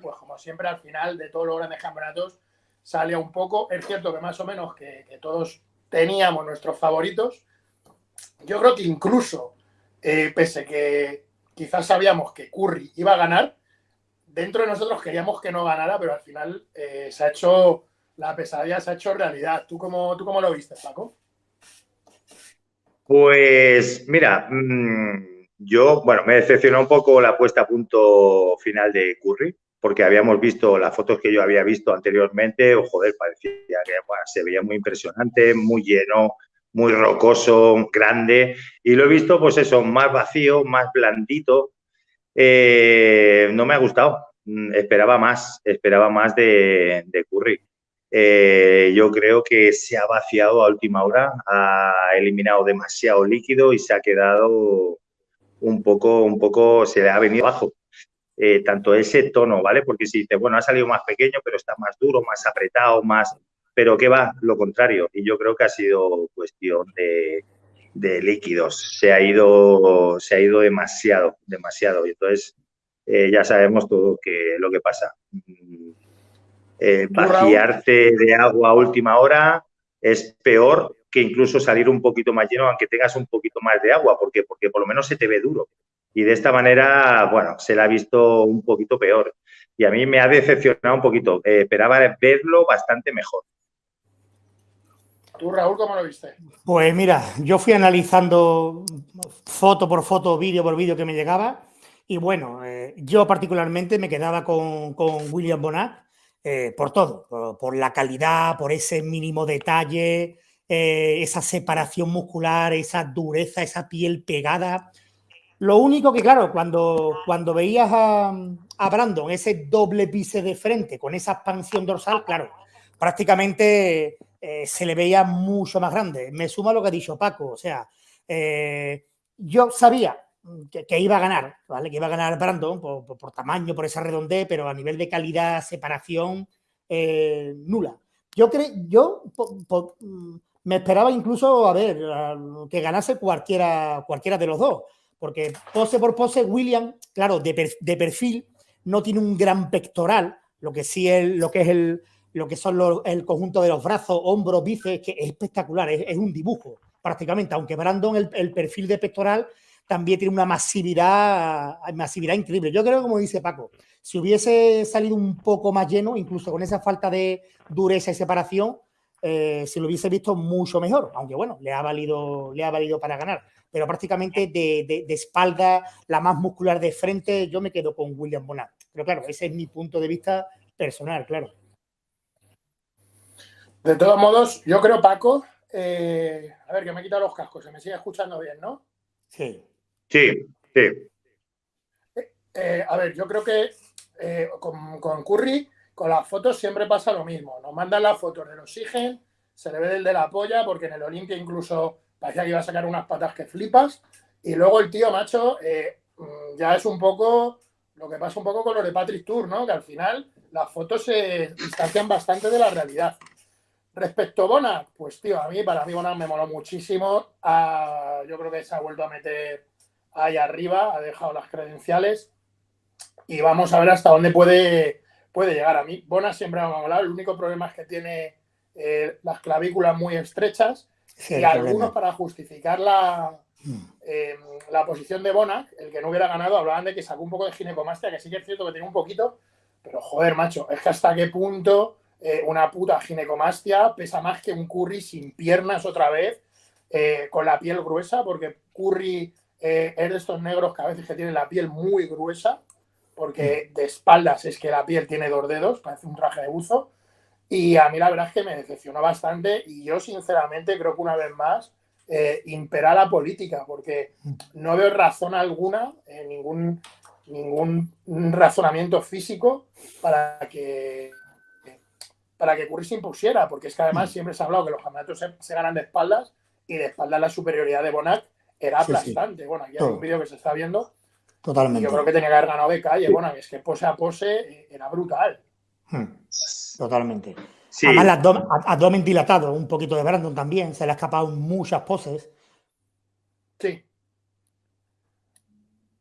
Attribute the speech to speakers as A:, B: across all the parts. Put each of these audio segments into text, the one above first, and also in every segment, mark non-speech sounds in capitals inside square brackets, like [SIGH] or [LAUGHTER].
A: Pues como siempre al final de todos los grandes campeonatos sale un poco. Es cierto que más o menos que, todos teníamos nuestros favoritos. Yo creo que incluso, eh, pese que quizás sabíamos que Curry iba a ganar, dentro de nosotros queríamos que no ganara, pero al final eh, se ha hecho, la pesadilla se ha hecho realidad. ¿Tú cómo, tú cómo lo viste, Paco?
B: Pues mira, mm, yo, bueno, me decepcionó un poco la puesta a punto final de Curry, porque habíamos visto las fotos que yo había visto anteriormente, o joder, parecía que se veía muy impresionante, muy lleno, muy rocoso, grande, y lo he visto, pues eso, más vacío, más blandito. Eh, no me ha gustado, mm, esperaba más, esperaba más de, Curry. Eh, yo creo que se ha vaciado a última hora, ha eliminado demasiado líquido y se ha quedado un poco, un poco se le ha venido abajo. Eh, tanto ese tono, ¿vale? Porque si dice, bueno, ha salido más pequeño, pero está más duro, más apretado, más... Pero ¿qué va? Lo contrario. Y yo creo que ha sido cuestión de, líquidos. Se ha ido, se ha ido demasiado, demasiado. Y entonces eh, ya sabemos todo que, lo que pasa. Mm, eh, vaciarse de agua a última hora es peor que incluso salir un poquito más lleno, aunque tengas un poquito más de agua. ¿Por qué? Porque por lo menos se te ve duro. Y de esta manera, bueno, se la ha visto un poquito peor. Y a mí me ha decepcionado un poquito. Eh, esperaba verlo bastante mejor.
A: ¿Tú, Raúl, cómo lo viste?
C: Pues mira, yo fui analizando foto por foto, vídeo por vídeo que me llegaba. Y bueno, eh, yo particularmente me quedaba con, William Bonat eh, por todo, por, la calidad, por ese mínimo detalle, eh, esa separación muscular, esa dureza, esa piel pegada. Lo único que, claro, cuando, cuando veías a, Brandon, ese doble pise de frente con esa expansión dorsal, claro, prácticamente eh, se le veía mucho más grande. Me suma lo que ha dicho Paco, o sea, eh, yo sabía que, iba a ganar, ¿vale? Que iba a ganar Brandon por, tamaño, por esa redondez, pero a nivel de calidad, separación, nula. Yo creo, yo me esperaba incluso, a ver, que ganase cualquiera, cualquiera de los dos, porque pose por pose, William, claro, de, perfil, no tiene un gran pectoral, lo que sí es lo que es el, lo que son el conjunto de los brazos, hombros, bíceps, que es espectacular, es, un dibujo prácticamente, aunque Brandon el, perfil de pectoral también tiene una masividad, masividad increíble. Yo creo, como dice Paco, si hubiese salido un poco más lleno, incluso con esa falta de dureza y separación, eh, si lo hubiese visto mucho mejor, aunque bueno, le ha valido, le ha valido para ganar. Pero prácticamente de, espalda, la más muscular de frente, yo me quedo con William Bonat. Pero claro, ese es mi punto de vista personal, claro.
A: De todos modos, yo creo, Paco, eh, a ver, que me he quitado los cascos, se me sigue escuchando bien, ¿no?
B: Sí. Sí, sí.
A: Eh, a ver, yo creo que con, con Curry con las fotos siempre pasa lo mismo. Nos mandan las fotos del oxígeno, se le ve el de la polla, porque en el Olimpia incluso parecía que iba a sacar unas patas que flipas. Y luego el tío, macho, eh, mm, ya es un poco lo que pasa un poco con lo de Patrick Tour, ¿no? Que al final las fotos se distancian bastante de la realidad. Respecto a Bona, pues tío, a mí, para mí Bona me moló muchísimo. Yo creo que se ha vuelto a meter ahí arriba, ha dejado las credenciales y vamos a ver hasta dónde puede puede llegar a mí. Bona siempre me ha molado, el único problema es que tiene eh, las clavículas muy estrechas y algunos para justificar la, mm. eh, la posición de Bona, el que no hubiera ganado, hablaban de que sacó un poco de ginecomastia, que sí que es cierto que tiene un poquito, pero joder, macho, es que hasta qué punto eh, una puta ginecomastia pesa más que un curry sin piernas otra vez, con la piel gruesa, porque curry es de estos negros que a veces que tienen la piel muy gruesa porque de espaldas es que la piel tiene dos dedos, parece un traje de buzo. Y a mí la verdad es que me decepcionó bastante y yo sinceramente creo que una vez más eh, impera la política, porque no veo razón alguna, eh, ningún, ningún razonamiento físico para que para que Curry se impusiera, porque es que además mm. siempre se ha hablado que los campeonatos se, ganan de espaldas y de espaldas la superioridad de Bonac era aplastante. Bueno, aquí hay un vídeo que se está viendo
C: Totalmente.
A: Yo creo que tenía que haber ganado de calle. Bueno, es que pose a pose eh, era brutal. Hmm.
C: Totalmente. Además, el abdomen, dilatado, un poquito de Brandon también, se le ha escapado muchas poses.
A: Sí.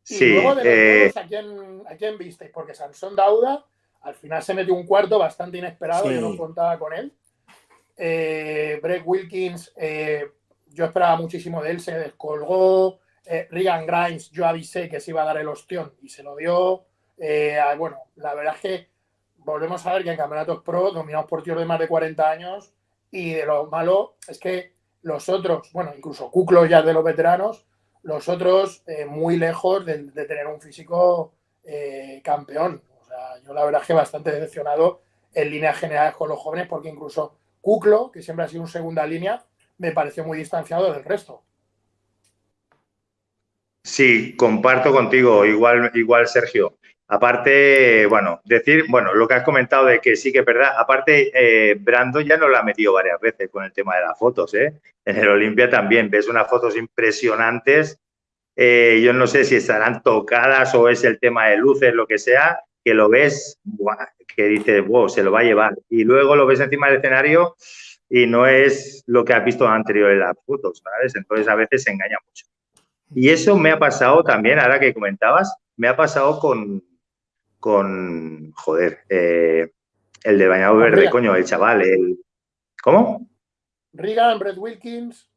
A: Y luego de los eh... ¿a quién, ¿a quién visteis? Porque Sansón Dauda al final se metió un cuarto bastante inesperado, yo no contaba con él. Eh, Brett Wilkins, eh, yo esperaba muchísimo de él, se descolgó. Eh, Regan Grimes, yo avisé que se iba a dar el ostión y se lo dio. Eh, bueno, la verdad es que volvemos a ver que en campeonatos pro, dominados por tíos de más de 40 años, y de lo malo es que los otros, bueno, incluso Kuklo ya de los veteranos, los otros muy lejos de, tener un físico campeón. O sea, yo la verdad es que bastante decepcionado en líneas generales con los jóvenes, porque incluso Kuklo, que siempre ha sido un segunda línea, me pareció muy distanciado del resto.
B: Sí, comparto contigo, igual, igual Sergio. Aparte, bueno, decir, bueno, lo que has comentado de que sí que es verdad, aparte, eh, Brando ya nos la ha metido varias veces con el tema de las fotos, ¿eh? En el Olimpia también ves unas fotos impresionantes. Eh, yo no sé si estarán tocadas o es el tema de luces, lo que sea, que lo ves, que dices, wow, se lo va a llevar. Y luego lo ves encima del escenario y no es lo que has visto anterior en las fotos, ¿sabes? Entonces a veces se engaña mucho. Y eso me ha pasado también, ahora que comentabas, me ha pasado con, con joder, eh, el de bañado verde, coño, el chaval, el... ¿Cómo?
A: Regan, Brett Wilkins.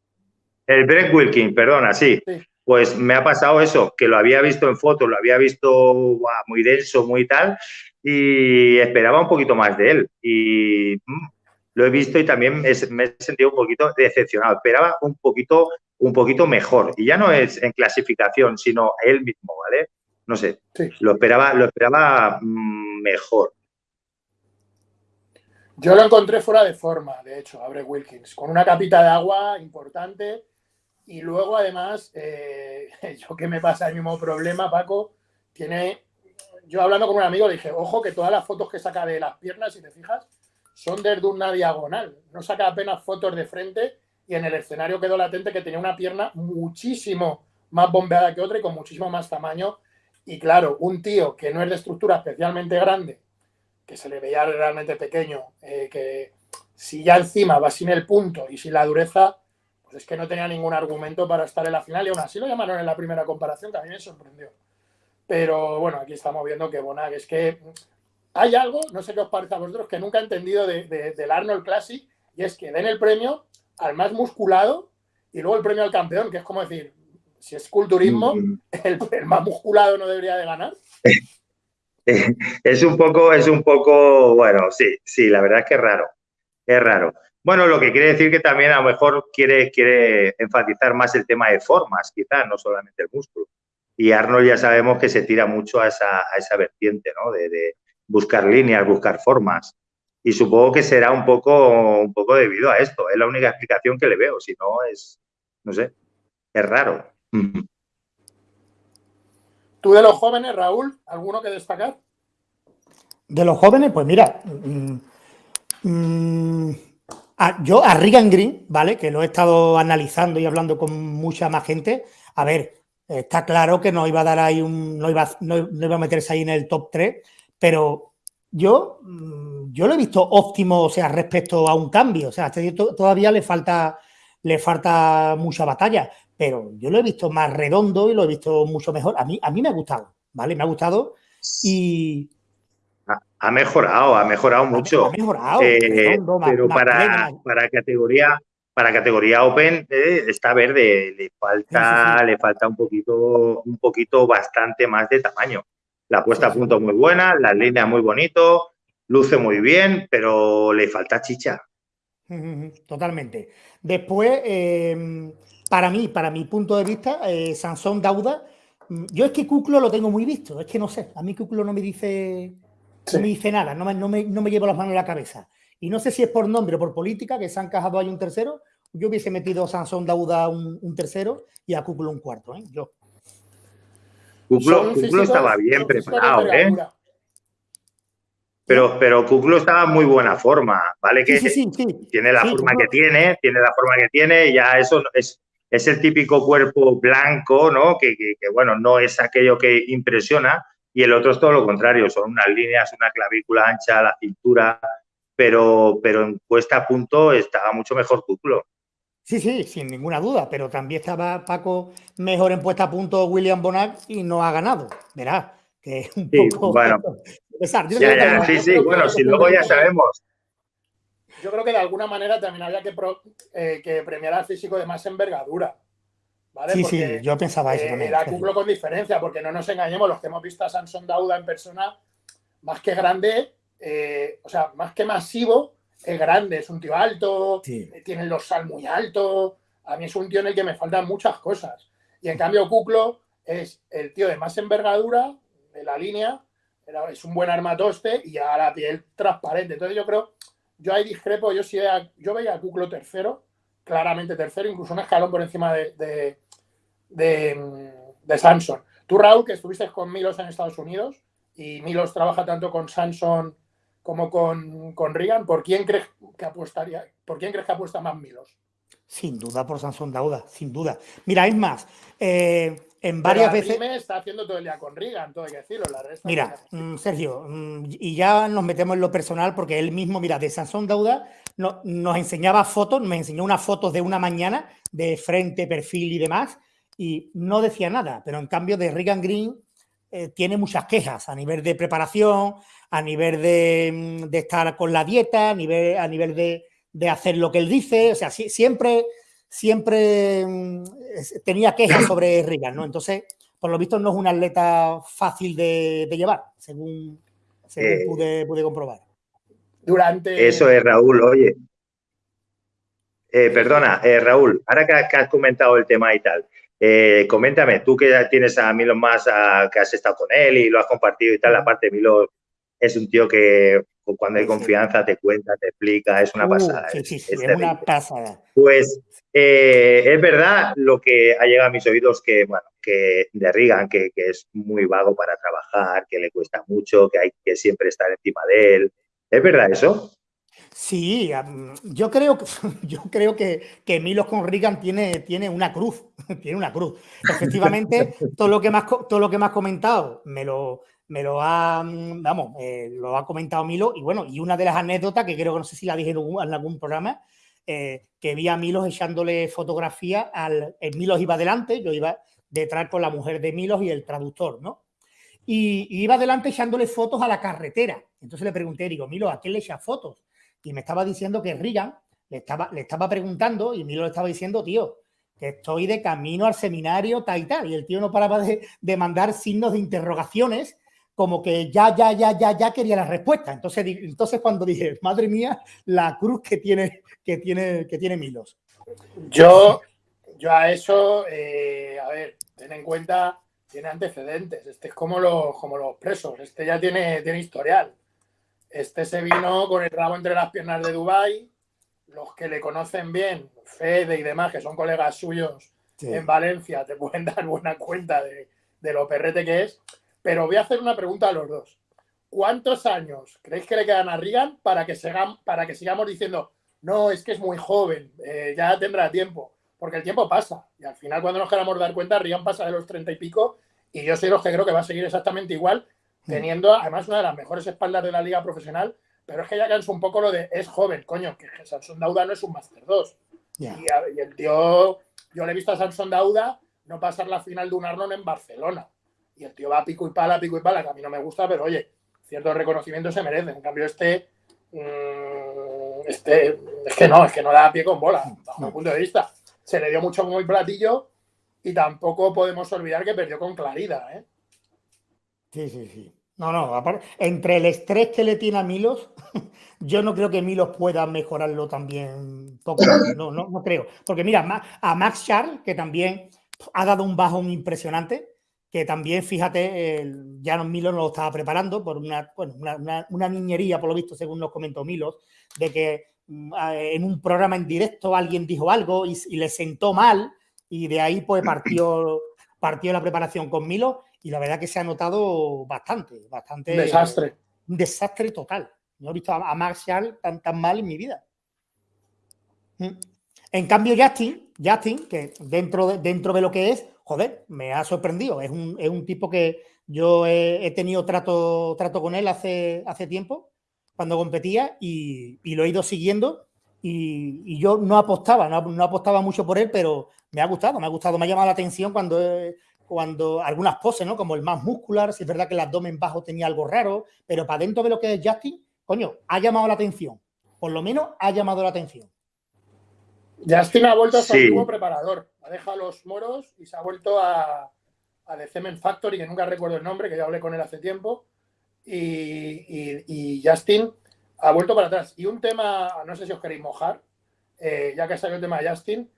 B: El Brett Wilkins, perdona, sí. Pues me ha pasado eso, que lo había visto en fotos, lo había visto muy denso, muy tal, y esperaba un poquito más de él. Y mm, lo he visto y también me, he sentido un poquito decepcionado. Esperaba un poquito, un poquito mejor. Y ya no es en clasificación, sino él mismo, ¿vale? No sé. Lo esperaba, lo esperaba mm, mejor.
A: Yo lo encontré fuera de forma, de hecho, Abre Wilkins, con una capita de agua importante. Y luego, además, eh, [LAUGHS] yo que me pasa el mismo problema, Paco, tiene. Yo hablando con un amigo le dije, ojo, que todas las fotos que saca de las piernas, si te fijas, son desde una diagonal. No saca apenas fotos de frente y en el escenario quedó latente que tenía una pierna muchísimo más bombeada que otra y con muchísimo más tamaño. Y claro, un tío que no es de estructura especialmente grande, que se le veía realmente pequeño, eh, que si ya encima va sin el punto y sin la dureza, pues es que no tenía ningún argumento para estar en la final y aún así lo llamaron en la primera comparación, que a me sorprendió. Pero bueno, aquí estamos viendo que Bonag es que hay algo, no sé qué os parece a vosotros, que nunca he entendido de, del Arnold Classic, y es que den el premio al más musculado y luego el premio al campeón, que es como decir, si es culturismo, mm. el, más musculado no debería de ganar. [LAUGHS]
B: Es un poco, es un poco, bueno, sí, sí, la verdad es que es raro, es raro. Bueno, lo que quiere decir que también a lo mejor quiere, quiere enfatizar más el tema de formas, quizás, no solamente el músculo. Y Arnold ya sabemos que se tira mucho a esa, a esa vertiente, ¿no? de, buscar líneas, buscar formas. Y supongo que será un poco, un poco debido a esto. Es la única explicación que le veo. Si no, es, no sé, es raro.
A: ¿Tú de los jóvenes, Raúl, alguno que destacar?
C: De los jóvenes, pues mira, mm, mm, yo a Regan Green, ¿vale? Que lo he estado analizando y hablando con mucha más gente. A ver, está claro que no iba a dar ahí un, no iba, no iba a meterse ahí en el top 3, pero yo, mm, yo lo he visto óptimo, o sea, respecto a un cambio. O sea, todavía le falta, le falta mucha batalla, pero yo lo he visto más redondo y lo he visto mucho mejor. A mí, a mí me ha gustado, ¿vale? Me ha gustado y...
B: Ha mejorado, ha mejorado mucho.
C: Ha mejorado.
B: Eh, pero para, para categoría para categoría Open eh, está verde, le falta, le falta un poquito, un poquito bastante más de tamaño. La puesta a punto muy buena, las líneas muy bonito, luce muy bien, pero le falta chicha. [LAUGHS]
C: Totalmente. Después, em, para mí, para mi punto de vista, eh, Sansón Dauda, mm, yo es que Cuclo lo tengo muy visto, es que no sé, a mí Cuclo no me dice, no me dice nada, no me, no, me, no me llevo las manos en la cabeza. Y no sé si es por nombre o por política, que se han encajado ahí un tercero, yo hubiese metido a Sansón Dauda un, tercero y a Cuclo un cuarto, ¿eh? Yo.
B: Kuklo, estaba bien preparado, ¿eh? Pero, pero Kuklo estaba en muy buena forma, ¿vale? Que tiene la forma que tiene, tiene la forma que tiene, y ya eso es, es el típico cuerpo blanco, ¿no? Que, bueno, no es aquello que impresiona, y el otro es todo lo contrario, son unas líneas, una clavícula ancha, la cintura, pero, pero en puesta a punto estaba mucho mejor Kuklo.
C: Sí, sí, sin ninguna duda, pero también estaba Paco mejor en puesta a punto William Bonac y no ha ganado. Verá, que es un poco...
B: Bueno, [LAUGHS] sí, sí, bueno, si luego ya sabemos.
A: Yo creo que de alguna manera también había que, eh, que premiar al físico de más envergadura. ¿vale?
C: Sí, sí, yo pensaba eso
A: eh,
C: también.
A: Era cumplo con diferencia, porque no nos engañemos, los que hemos visto a Samson Dauda en persona, más que grande, eh, o sea, más que masivo, es grande, es un tío alto, tiene los sal muy altos. A mí es un tío en el que me faltan muchas cosas. Y en cambio, Kuklo es el tío de más envergadura de la línea, es un buen armatoste y a la piel transparente. Entonces, yo creo, yo ahí discrepo, yo sí yo veía a Kuklo tercero, claramente tercero, incluso un escalón por encima de, de, de, de Samson. Tú, Raúl, que estuviste con Milos en Estados Unidos y Milos trabaja tanto con Samson como con, con Reagan, ¿por quién crees que apostaría? ¿Por quién crees que apuesta más Milos?
C: Sin duda por Samson Dauda, sin duda. Mira, es más, eh, en varias veces.
A: está haciendo todo el día con Reagan, todo hay que decirlo. La
C: mira, mm, Sergio, mm, y ya nos metemos en lo personal porque él mismo, mira, de Samson Dauda no, nos enseñaba fotos, me enseñó unas fotos de una mañana de frente, perfil y demás, y no decía nada, pero en cambio de Reagan Green eh, tiene muchas quejas a nivel de preparación, a nivel de, mm, estar con la dieta, a nivel, a nivel de, hacer lo que él dice. O sea, siempre, siempre mm, tenía quejas sobre [COUGHS] Reagan, ¿no? Entonces, por lo visto, no es un atleta fácil de, llevar, según, eh, pude, comprobar.
A: Durante.
B: Eso es, Raúl, oye. Eh, perdona, Raúl, ahora que has comentado el tema y tal, eh, coméntame, tú que ya tienes a Milo más, que has estado con él y lo has compartido y tal, aparte Milo es un tío que cuando hay confianza te cuenta, te explica, es una uh, pasada.
C: Sí, sí, es, una pasada.
B: Pues eh, es verdad lo que ha llegado a mis oídos que, bueno, que de Reagan, que, es muy vago para trabajar, que le cuesta mucho, que hay que siempre estar encima de él. ¿Es verdad eso?
C: Sí, yo creo, [LAUGHS] yo creo que, que Milos con Reagan tiene, tiene una cruz, [LAUGHS] tiene una cruz. Efectivamente, [LAUGHS] todo lo que más todo lo que me has comentado me lo, me lo ha, vamos, eh, lo ha comentado Milo y bueno, y una de las anécdotas que creo que no sé si la dije en algún programa, eh, que vi a Milos echándole fotografía al, Milos iba adelante, yo iba detrás con la mujer de Milos y el traductor, ¿no? Y, iba adelante echándole fotos a la carretera. Entonces le pregunté, digo, Milo, ¿a qué le echas fotos? Y me estaba diciendo que Reagan le estaba, le estaba preguntando y Milo le estaba diciendo, tío, que estoy de camino al seminario, tal y tal. Y el tío no paraba de, mandar signos de interrogaciones como que ya, ya, ya, ya, ya quería la respuesta. Entonces, entonces cuando dije, madre mía, la cruz que tiene, que tiene, que tiene Milos.
A: Yo, yo a eso, eh, a ver, ten en cuenta, tiene antecedentes. Este es como los, como los presos. Este ya tiene, tiene historial. Este se vino con el rabo entre las piernas de Dubai. Los que le conocen bien, Fede y demás, que son colegas suyos en Valencia, te [LAUGHS] pueden dar buena cuenta de, lo perrete que es. Pero voy a hacer una pregunta a los dos. ¿Cuántos años creéis que le quedan a Reagan para que, para que sigamos diciendo, no, es que es muy joven, eh, ya tendrá tiempo? Porque el tiempo pasa. Y al final, cuando nos queramos dar cuenta, Reagan pasa de los treinta y pico. Y yo soy los que creo que va a seguir exactamente igual teniendo además una de las mejores espaldas de la liga profesional, pero es que ya canso un poco lo de es joven, coño, que Samson Dauda no es un Master 2. Y, el tío, yo le he visto a Samson Dauda no pasar la final de un Arnold en Barcelona. Y el tío va a pico y pala, pico y pala, que a mí no me gusta, pero oye, cierto reconocimiento se merece. En cambio, este, mm, este, es que no, es que no da pie con bola, bajo mi punto de vista. Se le dio mucho muy platillo y tampoco podemos olvidar que perdió con claridad, ¿eh?
C: Sí, sí, sí. No, no, entre el estrés que le tiene a Milos, [LAUGHS] yo no creo que Milos pueda mejorarlo también poco. No, no, no creo. Porque mira, a Max Charles, que también ha dado un bajón impresionante, que también, fíjate, ya no Milos no lo estaba preparando por una, bueno, una, niñería, por lo visto, según nos comentó Milos, de que mm, en un programa en directo alguien dijo algo y, y le sentó mal y de ahí pues partió, partió la preparación con Milos y la verdad que se ha notado bastante, bastante.
A: Un desastre.
C: Un desastre total. No he visto a Marshall tan, tan mal en mi vida. Mm. En cambio, Justin, Justin, que dentro de, dentro de lo que es, joder, me ha sorprendido. Es un, es un tipo que yo he, tenido trato, trato con él hace, hace tiempo, cuando competía, y, y, lo he ido siguiendo. y, yo no apostaba, no, apostaba mucho por él, pero me ha gustado, me ha gustado, me ha llamado la atención cuando, cuando algunas poses, ¿no? Como el más muscular, si es verdad que el abdomen bajo tenía algo raro, pero para dentro de lo que es Justin, coño, ha llamado la atención, por lo menos ha llamado la atención.
A: Justin ha vuelto a su antiguo preparador, ha dejado los moros y se ha vuelto a, a The Cement Factory, que nunca recuerdo el nombre, que ya hablé con él hace tiempo, y Justin ha vuelto para atrás. Y un tema, no sé si os queréis mojar, eh, ya que salió el tema de Justin,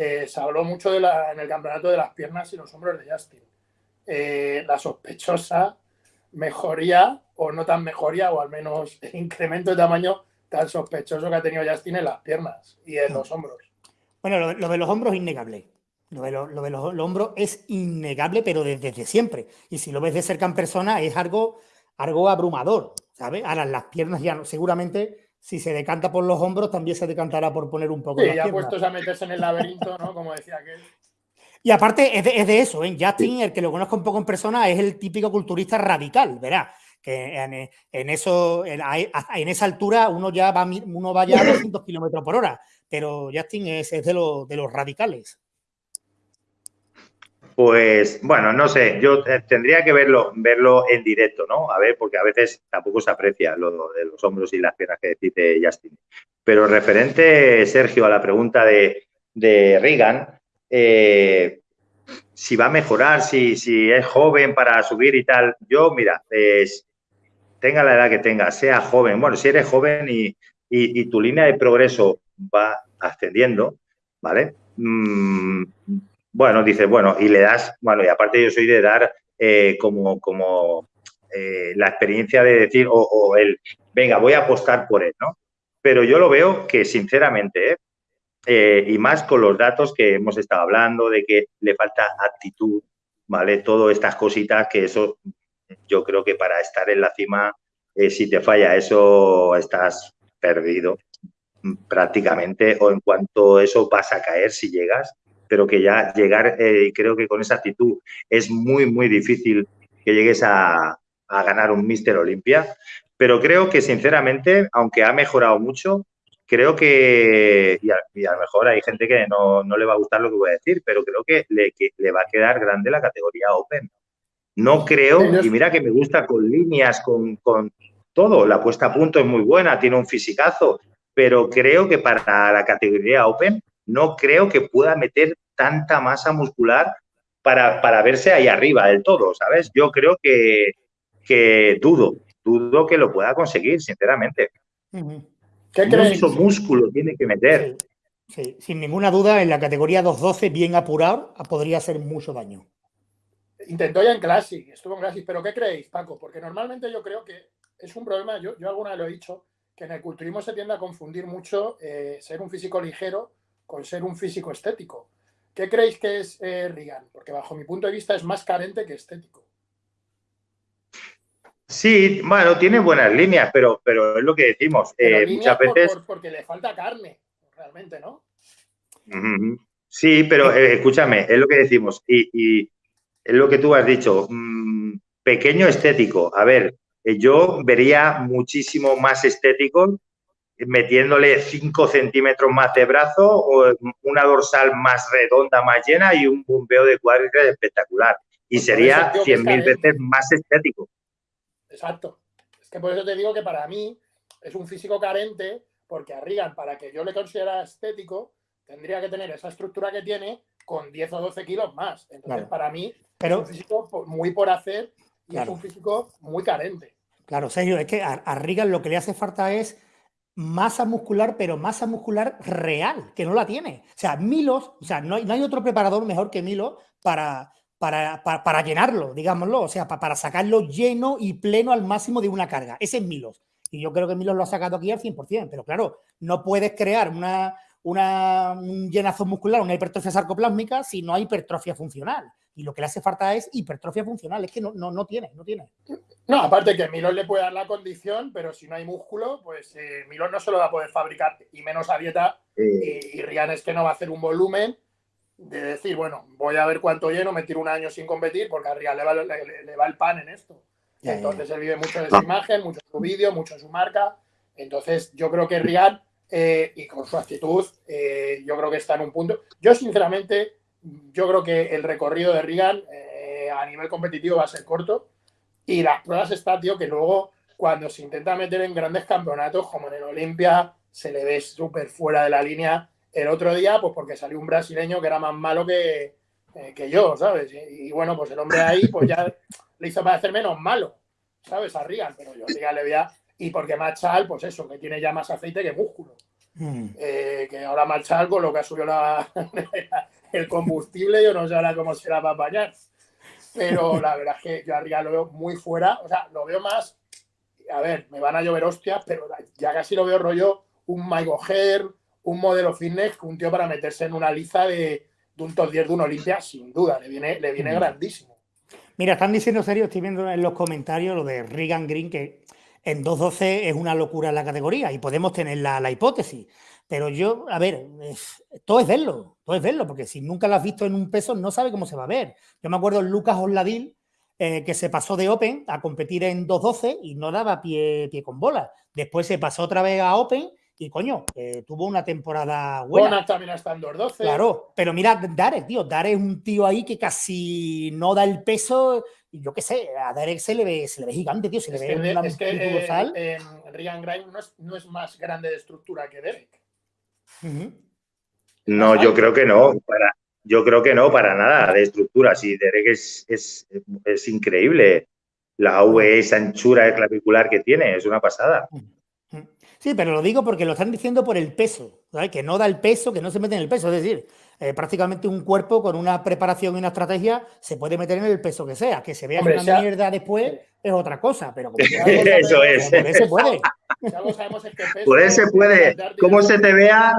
A: eh, se habló mucho de la, en el campeonato de las piernas y los hombros de Justin. Eh, la sospechosa mejoría, o no tan mejoría, o al menos el incremento de tamaño tan sospechoso que ha tenido Justin en las piernas y en los hombros.
C: Bueno, lo, de los hombros es innegable. Lo de, los, hombros es innegable, pero desde, desde, siempre. Y si lo ves de cerca en persona, es algo, algo abrumador. ¿sabes? Ahora las piernas ya no, seguramente si se decanta por los hombros también se decantará por poner un poco
A: sí, ya puestos a meterse en el laberinto, ¿no? Como decía aquel.
C: Y aparte es de, eso, ¿eh? Justin, el que lo conozco un poco en persona, es el típico culturista radical, verá, que en, eso, en, esa altura uno ya va, uno va ya a 200 kilómetros por hora, pero Justin es, de, de los radicales.
B: Pues bueno, no sé, yo eh, tendría que verlo, verlo en directo, ¿no? A ver, porque a veces tampoco se aprecia lo de los hombros y las piernas que dice Justin. Pero referente, Sergio, a la pregunta de, de Reagan, eh, si va a mejorar, si, si es joven para subir y tal, yo, mira, tenga la edad que tenga, sea joven, bueno, si eres joven y, y, tu línea de progreso va ascendiendo, ¿vale? Mm, bueno, dice, bueno, y le das, bueno, y aparte yo soy de dar eh, como, como eh, la experiencia de decir, o, el, venga, voy a apostar por él, ¿no? Pero yo lo veo que, sinceramente, eh, y más con los datos que hemos estado hablando, de que le falta actitud, ¿vale? Todas estas cositas que eso, yo creo que para estar en la cima, si te falla eso, estás perdido prácticamente, o en cuanto eso vas a caer si llegas, pero que ya llegar, eh, creo que con esa actitud es muy, muy difícil que llegues a, ganar un Mister Olimpia. Pero creo que, sinceramente, aunque ha mejorado mucho, creo que, y a, lo mejor hay gente que no, le va a gustar lo que voy a decir, pero creo que le, le va a quedar grande la categoría Open. No creo, y mira que me gusta con líneas, con, con todo, la puesta a punto es muy buena, tiene un fisicazo, pero creo que para la categoría Open no creo que pueda meter tanta masa muscular para, verse ahí arriba del todo, ¿sabes? Yo creo que, que dudo, dudo que lo pueda conseguir, sinceramente. ¿Qué Mucho músculo tiene que meter.
C: Sí, sin ninguna duda, en la categoría 212, bien apurado, podría hacer mucho daño.
A: Intentó ya en Classic, estuvo en Classic, pero ¿qué creéis, Paco? Porque normalmente yo creo que es un problema, yo, yo alguna vez lo he dicho, que en el culturismo se tiende a confundir mucho eh, ser un físico ligero con ser un físico estético. ¿Qué creéis que es eh, Porque bajo mi punto de vista es más carente que estético.
B: Sí, bueno, tiene buenas líneas, pero, pero es lo que decimos. Eh, muchas veces.
A: porque le falta carne, realmente, ¿no?
B: Sí, pero eh, escúchame, es lo que decimos. Y, es lo que tú has dicho. Mm, pequeño estético. A ver, eh, yo vería muchísimo más estético metiéndole 5 centímetros más de brazo, o una dorsal más redonda, más llena y un bombeo de cuádriceps espectacular. Y sería 100.000 veces más estético.
A: Exacto. Es que por eso te digo que para mí es un físico carente, porque a Reagan, para que yo le considera estético, tendría que tener esa estructura que tiene con 10 o 12 kilos más. Entonces, para mí es un físico muy por hacer y es un físico muy carente.
C: Claro, Sergio, es que a, a Reagan lo que le hace falta es masa muscular, pero masa muscular real, que no la tiene. O sea, Milos, o sea, no hay, no hay otro preparador mejor que Milo para, para, para, llenarlo, digámoslo, o sea, para, sacarlo lleno y pleno al máximo de una carga. Ese es Milos. Y yo creo que Milos lo ha sacado aquí al 100%, pero claro, no puedes crear una, una, un llenazo muscular, una hipertrofia sarcoplásmica si no hay hipertrofia funcional. Y lo que le hace falta es hipertrofia funcional, es que no, no, no tiene, no tiene.
A: No, aparte que Milón le puede dar la condición, pero si no hay músculo, pues eh, Milón no se lo va a poder fabricar, y menos a dieta. Y, Rian es que no va a hacer un volumen de decir, bueno, voy a ver cuánto lleno, me tiro un año sin competir, porque a Rian le va, le, va el pan en esto. Entonces él vive mucho de su imagen, mucho de su vídeo, mucho de su marca. Entonces yo creo que Rian eh, y con su actitud, eh, yo creo que está en un punto. Yo, sinceramente, yo creo que el recorrido de Regan eh, a nivel competitivo va a ser corto y las pruebas está, tío, que luego cuando se intenta meter en grandes campeonatos, como en el Olimpia, se le ve súper fuera de la línea. El otro día, pues porque salió un brasileño que era más malo que, que yo, ¿sabes? Y, bueno, pues el hombre ahí, pues ya [LAUGHS] le hizo parecer menos malo, ¿sabes? A Regan, pero yo a Regan le veía y porque Machal, pues eso, que tiene ya más aceite que músculo. Mm. Eh, que ahora Machal, con lo que ha subido la, [LAUGHS] el combustible, yo no sé ahora cómo será para bañar. Pero la verdad es que yo arriba lo veo muy fuera, o sea, lo veo más, a ver, me van a llover hostias, pero ya casi lo veo rollo un Michael Her, un modelo fitness, un tío para meterse en una liza de, un top 10 de un Olimpia, sin duda, le viene, le viene mm. grandísimo.
C: Mira, están diciendo serio, estoy viendo en los comentarios lo de Regan Green, que en 2.12 es una locura la categoría y podemos tener la, hipótesis. Pero yo, a ver, todo es verlo, todo es verlo, porque si nunca lo has visto en un peso, no sabe cómo se va a ver. Yo me acuerdo Lucas Osladil, eh, que se pasó de Open a competir en 2.12 y no daba pie, pie con bola. Después se pasó otra vez a Open y coño, eh, tuvo una temporada buena.
A: también está en 2.12.
C: Claro, pero mira, Darek, tío, Darek es un tío ahí que casi no da el peso y yo qué sé, a Derek se le ve, se le ve gigante, tío, se le ve
A: una es que, eh, eh, Grimes no es, no es, más grande de estructura que Derek.
B: No, yo creo que no. Para, yo creo que no, para nada, de estructura. Sí, Derek es, es, es increíble. La V, esa anchura clavicular que tiene, es una pasada.
C: Sí, pero lo digo porque lo están diciendo por el peso, ¿sabes? que no da el peso, que no se mete en el peso. Es decir, eh, prácticamente un cuerpo con una preparación y una estrategia se puede meter en el peso que sea. Que se vea una mierda después es otra cosa, pero como
B: eso es.
C: Por eso
B: puede. por eso puede. Como se te vea,